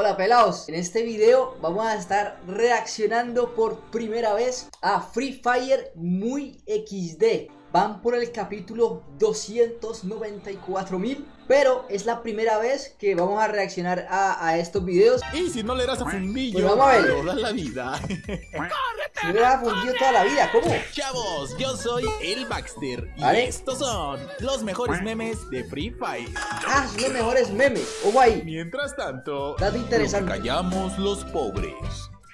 Hola pelados, en este video vamos a estar reaccionando por primera vez a Free Fire muy XD Van por el capítulo 294.000 Pero es la primera vez que vamos a reaccionar a, estos videos. Y si no le das a fundillo, pues vamos a ver. la vida. Si no le das a fundillo toda la vida, ¿cómo? Chavos, yo soy el Baxter Y estos son los mejores memes de Free Fire. Ah, son los mejores memes, ojo ahí. Mientras tanto, Dato interesante. callamos los pobres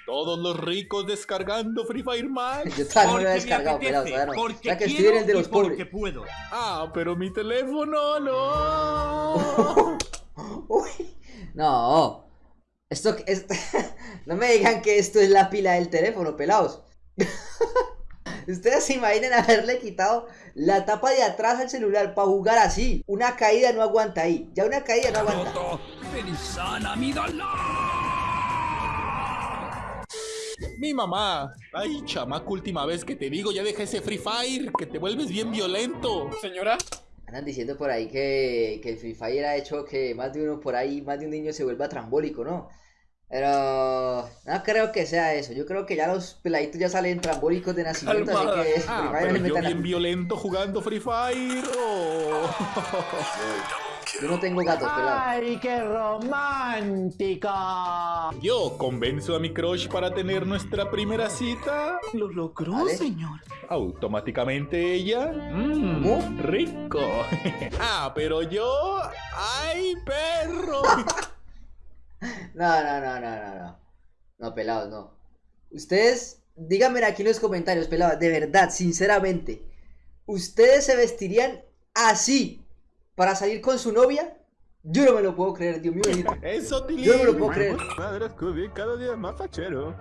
todos los ricos descargando Free Fire Max. Yo todavía no lo he descargado, todavía no. Ya que estoy en el de los pobres. puedo. Ah, pero mi teléfono no. Uy, no. Esto es... no me digan que esto es la pila del teléfono, pelados. Ustedes se imaginan haberle quitado la tapa de atrás al celular para jugar así. Una caída no aguanta ahí. Ya una caída no aguanta. Mi mamá. Ay, chamaco, última vez que te digo, ya deja ese Free Fire, que te vuelves bien violento. Señora. Andan diciendo por ahí que, que el Free Fire ha hecho que más de uno por ahí, más de un niño se vuelva trambólico, ¿no? Pero no creo que sea eso. Yo creo que ya los peladitos ya salen trambólicos de nacimiento, así que ah, Free Fire pero yo bien violento jugando Free Fire. Oh. Yo no tengo gatos, pelado. ¡Ay, qué romántica! Yo convenzo a mi crush para tener nuestra primera cita. ¿Lo logró, señor? Automáticamente ella. Mmm, rico. ah, pero yo. ¡Ay, perro! no, no, no, no, no, no. No, pelados, no. Ustedes, díganme aquí en los comentarios, pelados, de verdad, sinceramente. ¿Ustedes se vestirían así para salir con su novia, yo no me lo puedo creer, Dios mío. Eso, Yo no me lo puedo creer. Madre Scooby, cada día más fachero.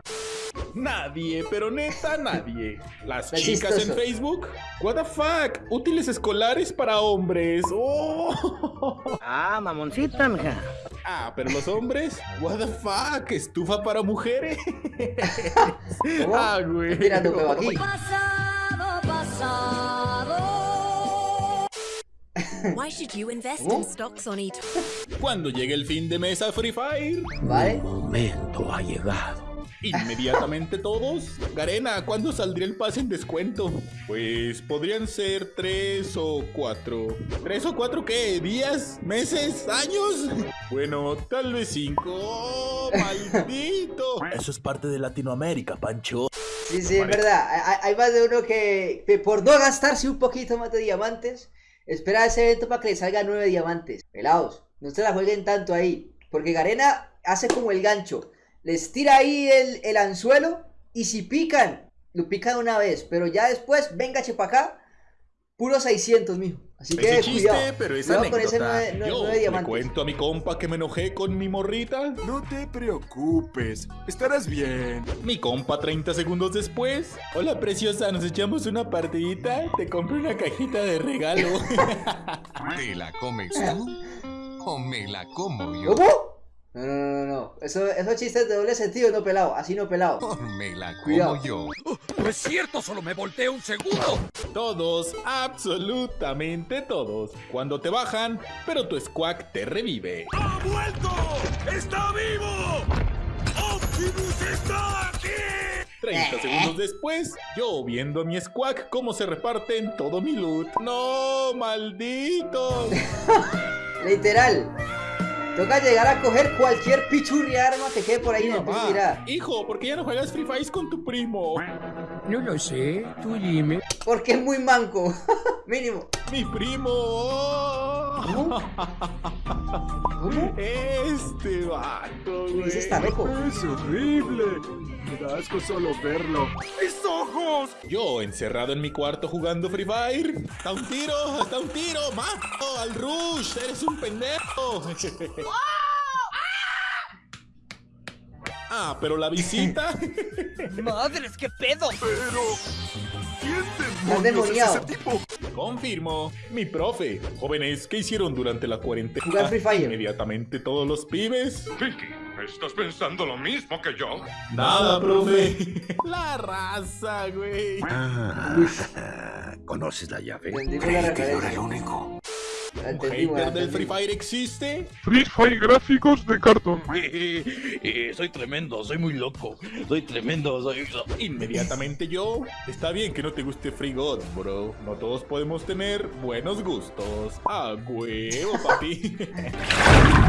Nadie, pero neta nadie. Las chicas en Facebook. What the fuck? Útiles escolares para hombres. Oh. Ah, mamoncita, mija. Ah, pero los hombres. What the fuck? Estufa para mujeres. ah, güey. Mirando aquí. Pasado, pasado. Why should you invest in stocks on it? Cuando llegue el fin de mesa Free Fire. Vale. El momento ha llegado. Inmediatamente todos. Garena, ¿cuándo saldría el pase en descuento? Pues podrían ser tres o cuatro. ¿Tres o cuatro qué? ¿Días? ¿Meses? ¿Años? Bueno, tal vez cinco. ¡Oh, maldito! Eso es parte de Latinoamérica, Pancho. Sí, sí, es verdad. Hay más de uno que, que por no gastarse un poquito más de diamantes Espera ese evento para que le salga nueve diamantes. Pelados, no se la jueguen tanto ahí. Porque Garena hace como el gancho. Les tira ahí el, anzuelo y si pican, lo pican una vez. Pero ya después, venga, chepa acá. Puro 600, mijo. Así que ese chiste, pero esa con ese Yo le cuento a mi compa que me enojé con mi morrita. No te preocupes, estarás bien. Mi compa 30 segundos después. Hola preciosa, nos echamos una partidita. Te compré una cajita de regalo. ¿Te la comes tú o me la como yo? ¿Cómo? No, no, no, no. Eso, esos chistes de doble sentido, no pelado. Así no pelado. Me la como yo. Oh, no es cierto, solo me volteé un segundo. Todos, absolutamente todos. Cuando te bajan, pero tu squawk te revive. ¡Ha vuelto! ¡Está vivo! ¡Optimus está aquí! 30 segundos después, yo viendo a mi squawk cómo se reparten todo mi loot. ¡No, maldito! Literal. Toca llegar a coger cualquier pichurri arma que quede por ahí en el Hijo, ¿por qué ya no juegas Free Fire con tu primo? No lo sé, tú dime. Porque es muy manco, mínimo. Mi primo. ¿Cómo? Este vato, güey. Ese está loco. Es horrible. Me da asco solo verlo. ¡Mis ojos! Yo encerrado en mi cuarto jugando Free Fire. ¡Hasta un tiro! ¡Hasta un tiro! ¡Mato al Rush! ¡Eres un pendejo! Ah, pero la visita. ¡Madres, qué pedo! Pero. ¿Quién demonios es ese tipo? Confirmo. Mi profe. Jóvenes, ¿qué hicieron durante la cuarentena? Jugar Free Fire. Inmediatamente todos los pibes. Vicky, ¿estás pensando lo mismo que yo? Nada, profe. la raza, güey. Ah, ¿Conoces la llave? Creí que yo era el único. ¿Un hater del Free. Fire existe? Free Fire gráficos de cartón. Eh, soy tremendo, soy muy loco. Soy tremendo, soy. Inmediatamente yo. Está bien que no te guste Free God, bro. No todos podemos tener buenos gustos. A huevo, papi.